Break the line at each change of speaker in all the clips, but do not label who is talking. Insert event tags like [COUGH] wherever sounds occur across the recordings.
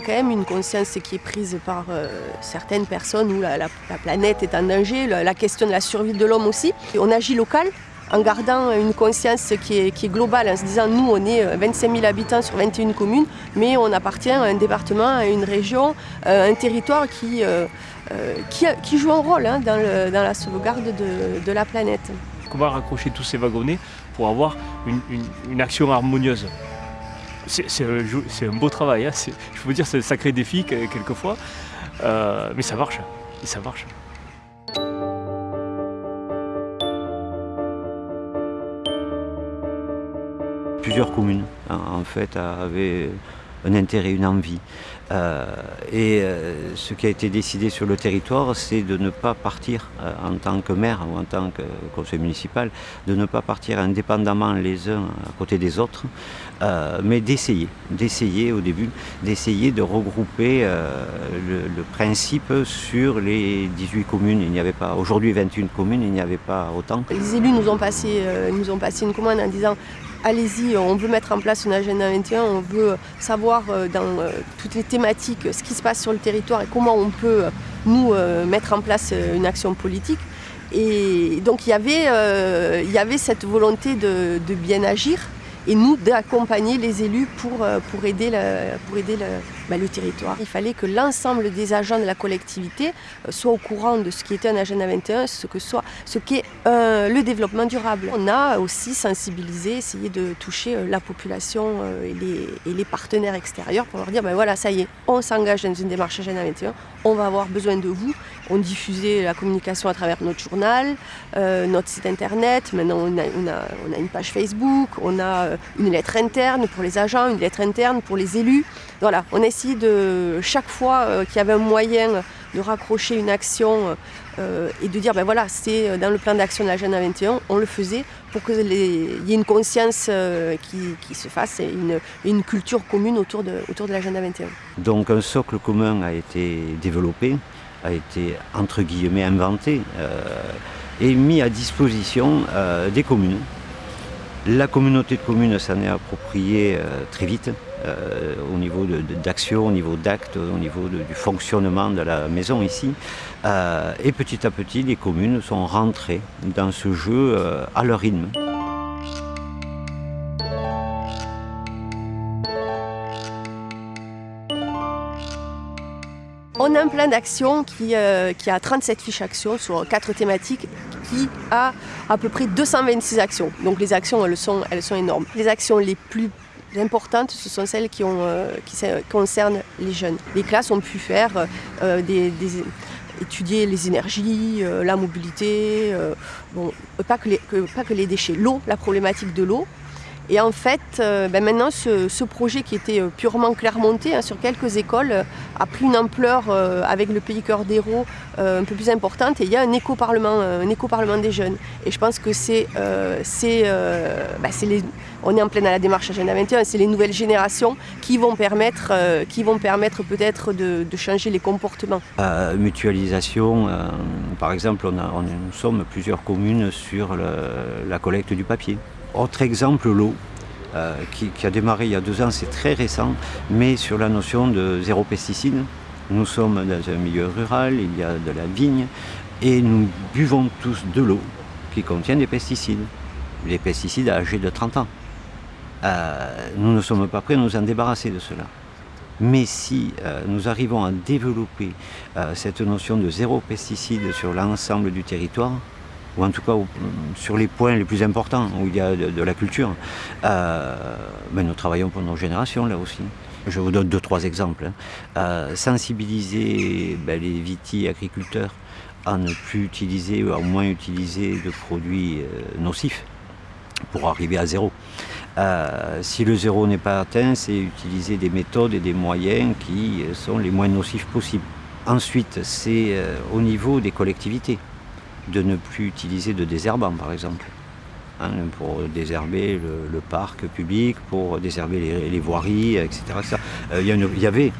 qu'il y a quand même une conscience qui est prise par euh, certaines personnes où la, planète est en danger, la, question de la survie de l'homme aussi. on agit local en gardant une conscience qui est, globale, en se disant nous on est 25 000 habitants sur 21 communes, mais on appartient à un département, à une région, un territoire qui, joue un rôle hein, dans, la sauvegarde de, la planète.
Va raccrocher tous ces wagonnets pour avoir une action harmonieuse? C'est un, beau travail. Hein. Je peux dire, c'est un sacré défi quelquefois. Euh, mais ça marche. Et ça marche.
Plusieurs communes, en fait, avaient un intérêt, une envie. Euh, et euh, ce qui a été décidé sur le territoire, c'est de ne pas partir euh, en tant que maire ou en tant que conseil municipal, de ne pas partir indépendamment les uns à côté des autres, mais d'essayer, d'essayer au début, d'essayer de regrouper le, principe sur les 18 communes. Il n'y avait pas, aujourd'hui 21 communes, il n'y avait pas autant.
Les élus nous ont passé, nous ont passé une commande en disant allez-y, on veut mettre en place une agenda 21, on veut savoir euh, dans euh, toutes les thématiques ce qui se passe sur le territoire et comment on peut, euh, nous, mettre en place une action politique. Et donc il y avait, cette volonté de bien agir et nous d'accompagner les élus pour, aider, pour aider bah, le territoire. Il fallait que l'ensemble des agents de la collectivité euh, soient au courant de ce qui était un agenda 21, ce que soit ce qu'est euh, le développement durable. On a aussi sensibilisé, essayé de toucher la population et les, partenaires extérieurs pour leur dire ben voilà, ça y est, on s'engage dans une démarche agenda 21, on va avoir besoin de vous. On diffusait la communication à travers notre journal, notre site internet, maintenant on a, une page Facebook, on a euh, une lettre interne pour les agents, une lettre interne pour les élus. Voilà, on essaie de, chaque fois euh, qu'il y avait un moyen de raccrocher une action euh, et de dire, ben voilà, c'est dans le plan d'action de l'agenda 21, on le faisait pour qu'il y ait une conscience qui, se fasse et une, culture commune autour de, autour de l'agenda 21.
Donc un socle commun a été développé, a été entre guillemets inventé et mis à disposition des communes la communauté de communes s'en est appropriée euh, très vite euh, au niveau d'action, au niveau d'actes, au niveau du fonctionnement de la maison ici. Euh, et petit à petit, les communes sont rentrées dans ce jeu à leur rythme.
On a un plan d'action qui, a 37 fiches actions sur quatre thématiques qui a à peu près 226 actions. Donc les actions, elles sont énormes. Les actions les plus importantes, ce sont celles qui, euh, concernent les jeunes. Les classes ont pu faire euh, des, étudier les énergies, euh, la mobilité, pas que les déchets, l'eau, la problématique de l'eau, et en fait, euh, ben maintenant, ce, projet qui était euh, purement clermonté hein, sur quelques écoles euh, a pris une ampleur avec le pays cœur d'héros un peu plus importante et il y a un éco-parlement, un éco-parlement des jeunes. Et je pense que c'est, ben les, on est en pleine à la démarche Agenda 21, c'est les nouvelles générations qui vont permettre, permettre peut-être de, changer les comportements.
mutualisation, par exemple, nous sommes plusieurs communes sur la collecte du papier. Autre exemple, l'eau, euh, qui, a démarré il y a deux ans, c'est très récent, mais sur la notion de zéro pesticide. Nous sommes dans un milieu rural, il y a de la vigne, et nous buvons tous de l'eau qui contient des pesticides. Les pesticides âgés de 30 ans. Euh, nous ne sommes pas prêts à nous en débarrasser de cela. Mais si euh, nous arrivons à développer cette notion de zéro pesticide sur l'ensemble du territoire, ou en tout cas sur les points les plus importants où il y a de, la culture, euh, nous travaillons pour nos générations là aussi. Je vous donne deux, trois exemples. Hein. Euh, sensibiliser ben, les viti-agriculteurs à ne plus utiliser ou à moins utiliser de produits euh, nocifs pour arriver à zéro. si le zéro n'est pas atteint, c'est utiliser des méthodes et des moyens qui sont les moins nocifs possibles. Ensuite, c'est au niveau des collectivités de ne plus utiliser de désherbant, par exemple. Hein, pour désherber le, parc public, pour désherber les, voiries, etc. Euh, il y, avait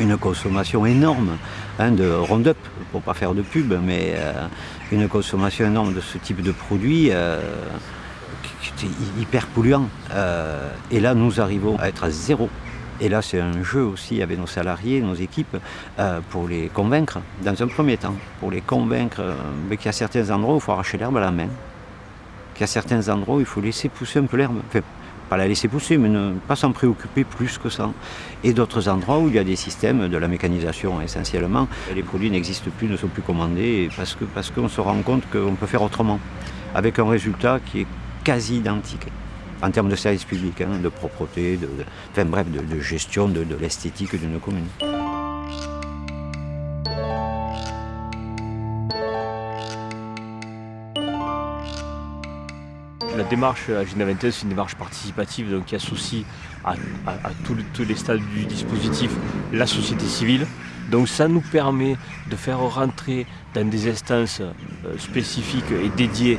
une consommation énorme hein, de Roundup, pour pas faire de pub, mais euh, une consommation énorme de ce type de produits euh, qui, était hyper polluant. et là, nous arrivons à être à zéro Et là, c'est un jeu aussi avec nos salariés, nos équipes, euh, pour les convaincre, dans un premier temps, pour les convaincre euh, qu'il y a certains endroits où il faut arracher l'herbe à la main, qu'il y a certains endroits où il faut laisser pousser un peu l'herbe. Enfin, pas la laisser pousser, mais ne pas s'en préoccuper plus que ça. Et d'autres endroits où il y a des systèmes de la mécanisation essentiellement. Les produits n'existent plus, ne sont plus commandés, parce parce qu'on se rend compte qu'on peut faire autrement, avec un résultat qui est quasi identique en termes de service public, hein, de propreté, de, bref, de, gestion de, l'esthétique d'une commune.
La démarche Agenda 21, c'est une démarche participative donc qui associe à, tous les stades du dispositif la société civile. Donc ça nous permet de faire rentrer dans des instances euh, spécifiques et dédiées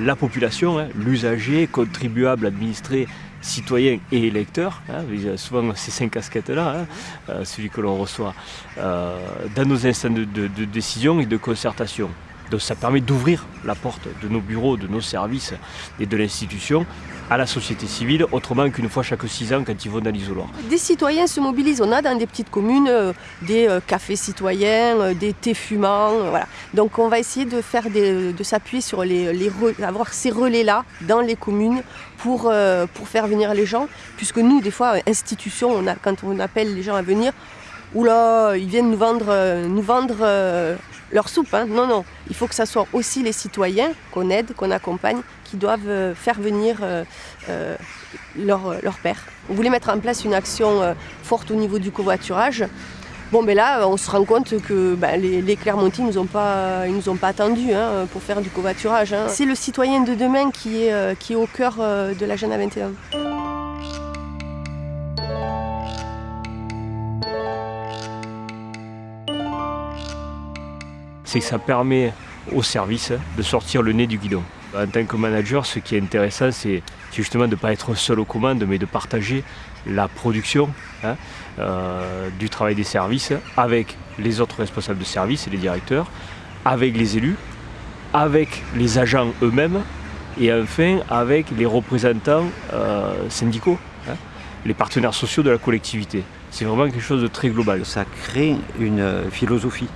la population, hein, l'usager, contribuable, administré, citoyen et électeur. hein. souvent ces cinq casquettes-là, hein, euh, celui que l'on reçoit, euh, dans nos de- de décision et de concertation. Donc ça permet d'ouvrir la porte de nos bureaux, de nos services et de l'institution à la société civile, autrement qu'une fois chaque six ans quand ils vont dans l'isoloir.
Des citoyens se mobilisent. On a dans des petites communes euh, des euh, cafés citoyens, euh, des thés fumants. voilà. Donc on va essayer de, faire de s'appuyer sur les, avoir ces relais-là dans les communes pour, pour faire venir les gens. Puisque nous, des fois, institutions, on a, quand on appelle les gens à venir, oula, ils viennent nous vendre, nous vendre leur soupe. hein. Non, non. Il faut que ça soit aussi les citoyens qu'on aide, qu'on accompagne, qui doivent euh, faire venir euh, euh, leur, leur père. On voulait mettre en place une action forte au niveau du covoiturage. Bon, mais là, on se rend compte que ben, les, les Clermontis ne nous ont pas, pas attendus hein, pour faire du covoiturage. hein. C'est le citoyen de demain qui est, qui est au cœur de l'agenda 21.
C'est que ça permet au service de sortir le nez du guidon. En tant que manager, ce qui est intéressant, c'est justement de ne pas être seul aux commandes, mais de partager la production hein, euh, du travail des services avec les autres responsables de service et les directeurs, avec les élus, avec les agents eux-mêmes et enfin avec les représentants euh, syndicaux, hein, les partenaires sociaux de la collectivité. C'est vraiment quelque chose de très global.
Ça crée une euh, philosophie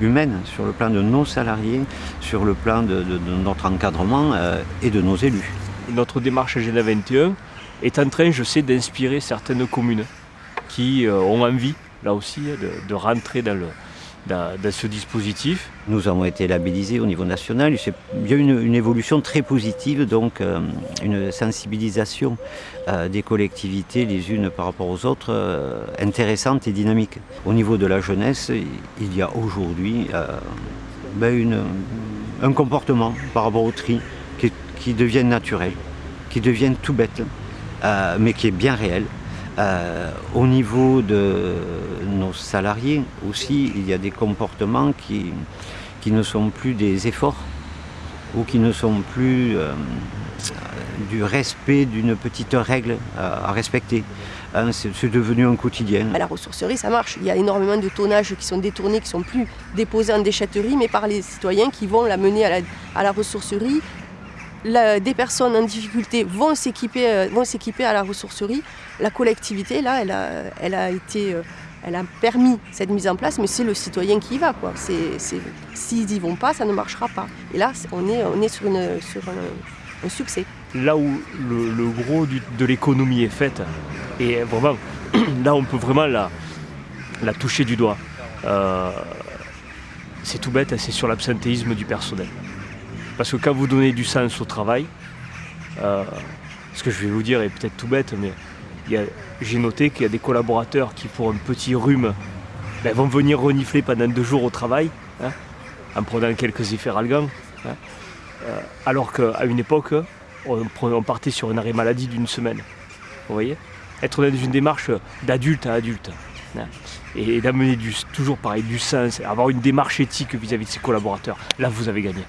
humaine sur le plan de nos salariés, sur le plan de, notre encadrement euh, et de nos élus.
notre démarche Agenda 21 est en train, je sais, d'inspirer certaines communes qui euh, ont envie, là aussi, de rentrer dans, le, dans, ce dispositif.
Nous avons été labellisés au niveau national. Il y a une, une évolution très positive, donc euh, une sensibilisation euh, des collectivités les unes par rapport aux autres euh, intéressante et dynamique. Au niveau de la jeunesse, il y a aujourd'hui ben, un comportement par rapport au tri qui, devient naturel, qui devient tout bête, mais qui est bien réel. Euh, au niveau de nos salariés aussi, il y a des comportements qui, qui ne sont plus des efforts ou qui ne sont plus euh, du respect d'une petite règle à, respecter. Hein, c'est devenu un quotidien.
À la ressourcerie, ça marche. Il y a énormément de tonnages qui sont détournés, qui sont plus déposés en déchetterie, mais par les citoyens qui vont la mener à la, à la ressourcerie. Des personnes en difficulté vont s'équiper, euh, vont s'équiper à la ressourcerie. La collectivité, là, elle a, elle a été, euh, elle a permis cette mise en place, mais c'est le citoyen qui y va, s'ils y vont pas, ça ne marchera pas. Et là, on est, on est sur, un, succès.
Là où le, gros de l'économie est fait, et vraiment, [CLEARS THROAT] là on peut vraiment la, la toucher du doigt. Euh, c'est tout bête, c'est sur l'absentéisme du personnel. Parce que quand vous donnez du sens au travail, euh, ce que je vais vous dire est peut-être tout bête, mais j'ai noté qu'il y a des collaborateurs qui, pour un petit rhume, ben, vont venir renifler pendant deux jours au travail, hein, en prenant quelques efferalgans. hein. Euh, alors qu'à une époque, on, partait sur un arrêt maladie d'une semaine. Vous voyez Être dans une démarche d'adulte à adulte. hein, Et d'amener du, toujours pareil du sens, avoir une démarche éthique vis-à-vis de ses collaborateurs. Là, vous avez gagné.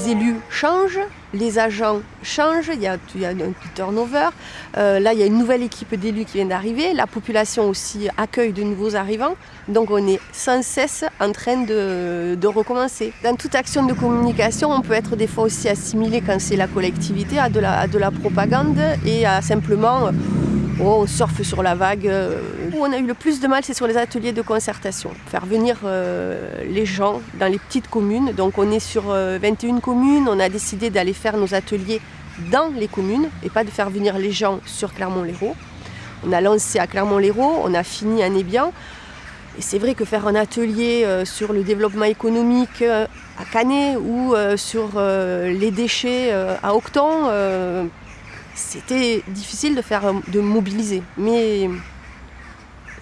Les élus change, les agents changent, il y a, un turnover. Euh, là, il y a une nouvelle équipe d'élus qui vient d'arriver. La population aussi accueille de nouveaux arrivants. Donc, on est sans cesse en train de, recommencer. Dans toute action de communication, on peut être des fois aussi assimilé quand c'est la collectivité à de la propagande et à simplement Oh, on surfe sur la vague. Euh, où on a eu le plus de mal, c'est sur les ateliers de concertation. Faire venir euh, les gens dans les petites communes. Donc on est sur 21 euh, communes. On a décidé d'aller faire nos ateliers dans les communes et pas de faire venir les gens sur Clermont-Lérault. On a lancé à Clermont-Lérault, on a fini à Nébian. Et c'est vrai que faire un atelier sur le développement économique à Canet ou sur les déchets à Octon, c'était difficile de faire de mobiliser. Mais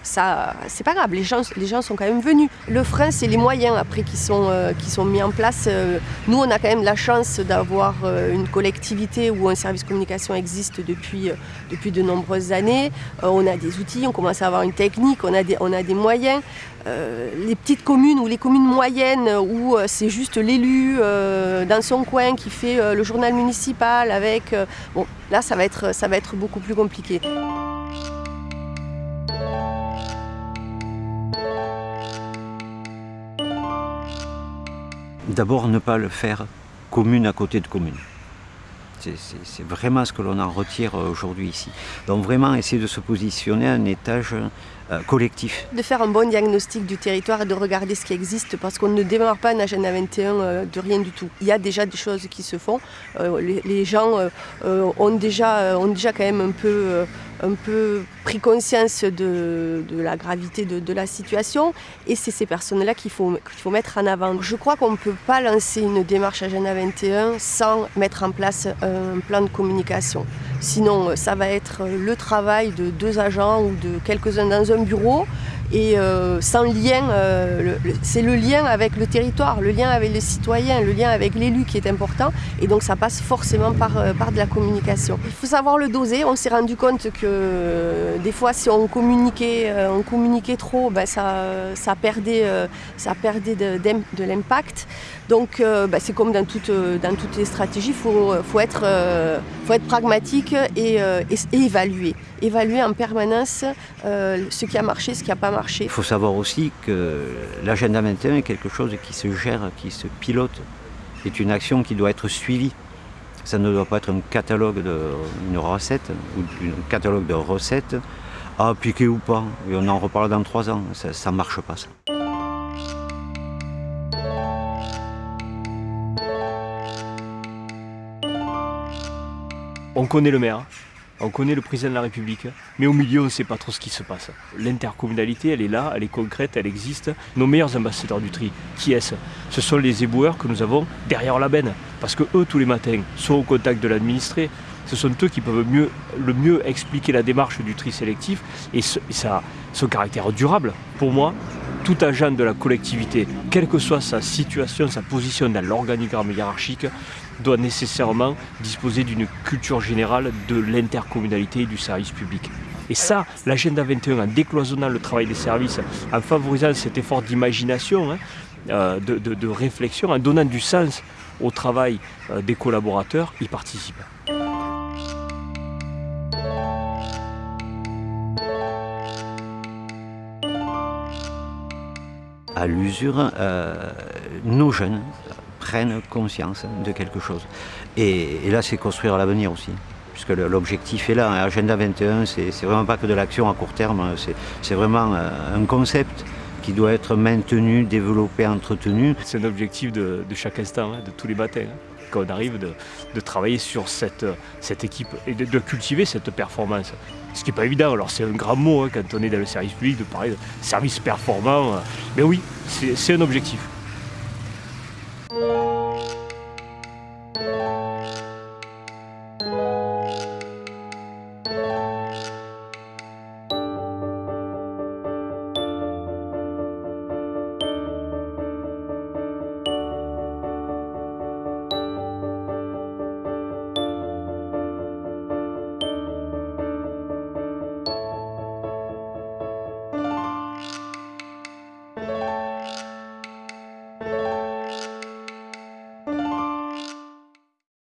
c'est pas grave, les gens, les gens sont quand même venus. Le frein, c'est les moyens après qui sont, euh, qui sont mis en place. Euh, nous, on a quand même la chance d'avoir euh, une collectivité où un service communication existe depuis, depuis de nombreuses années. on a des outils, on commence à avoir une technique, on a des, on a des moyens. les petites communes ou les communes moyennes où c'est juste l'élu dans son coin qui fait le journal municipal avec... bon, là, ça va, être, ça va être beaucoup plus compliqué.
D'abord, ne pas le faire commune à côté de commune. C'est vraiment ce que l'on en retire euh, aujourd'hui ici. Donc vraiment essayer de se positionner à un étage euh, collectif.
De faire un bon diagnostic du territoire et de regarder ce qui existe parce qu'on ne démarre pas un agenda 21 euh, de rien du tout. Il y a déjà des choses qui se font. les, gens ont, déjà, ont déjà quand même un peu un peu pris conscience de, la gravité de, la situation et c'est ces personnes-là qu'il faut, faut mettre en avant. Je crois qu'on ne peut pas lancer une démarche Agenda 21 sans mettre en place un plan de communication. Sinon, ça va être le travail de deux agents ou de quelques-uns dans un bureau et euh, sans lien, euh, c'est le lien avec le territoire, le lien avec les citoyens, le lien avec l'élu qui est important et donc ça passe forcément par, euh, par de la communication. Il faut savoir le doser, on s'est rendu compte que des fois si on communiquait, on communiquait trop, ben, ça, ça perdait, ça perdait de, de l'impact. Donc ben, c'est comme dans, toute, dans toutes les stratégies, il faut, faut, être, pragmatique et, évaluer. Évaluer en permanence ce qui a marché, ce qui n'a pas marché
il faut savoir aussi que l'agenda 21 est quelque chose qui se gère, qui se pilote, est une action qui doit être suivie. Ça ne doit pas être un catalogue de recette ou un catalogue de recettes à appliquer ou pas. Et on en reparle dans trois ans. Ça ne marche pas ça.
On connaît le maire, on connaît le président de la République, mais au milieu, on ne sait pas trop ce qui se passe. L'intercommunalité, elle est là, elle est concrète, elle existe. Nos meilleurs ambassadeurs du tri, qui est-ce? Ce sont les éboueurs que nous avons derrière la benne. Parce que eux, tous les matins, sont au contact de l'administré. Ce sont eux qui peuvent mieux, le mieux expliquer la démarche du tri sélectif et, ça, son caractère durable. Pour moi, tout agent de la collectivité, quelle que soit sa situation, sa position dans l'organigramme hiérarchique, doit nécessairement disposer d'une culture générale de l'intercommunalité et du service public. Et ça, l'agenda 21, en décloisonnant le travail des services, en favorisant cet effort d'imagination, hein, euh, de, réflexion, en donnant du sens au travail euh, des collaborateurs, y participe.
À l'usure, euh, nos jeunes prennent conscience de quelque chose. Et, là, c'est construire l'avenir aussi puisque l'objectif est là. Agenda 21, c'est vraiment pas que de l'action à court terme, c'est vraiment euh, un concept qui doit être maintenu, développé, entretenu.
C'est un objectif de, chaque instant, hein, de tous les matins, hein, quand on arrive de, travailler sur cette, équipe et de, cultiver cette performance. Ce qui n'est pas évident, alors c'est un grand mot hein, quand on est dans le service public de parler de service performant, mais oui, c'est un objectif.